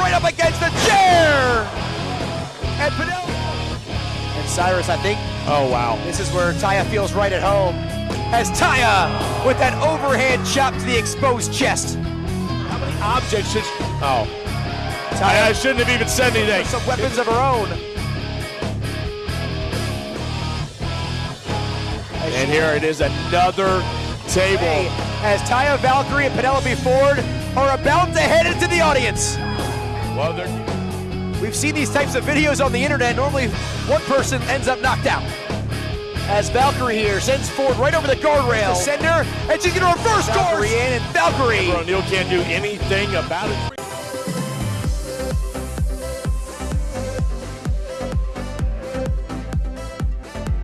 right up against the chair. And Penelope. And Cyrus, I think. Oh, wow. This is where Taya feels right at home. As Taya with that overhand chop to the exposed chest. How many objects should. Oh. Taya I, I shouldn't have even said anything. some weapons of her own. And here it is, another table. Hey, as Taya Valkyrie and Penelope Ford are about to head into the audience. They're. We've seen these types of videos on the internet. Normally, one person ends up knocked out. As Valkyrie here sends Ford right over the guardrail. Sender, and she's going to reverse Valkyrie Valkyrie in, and Valkyrie. O'Neill can't do anything about it.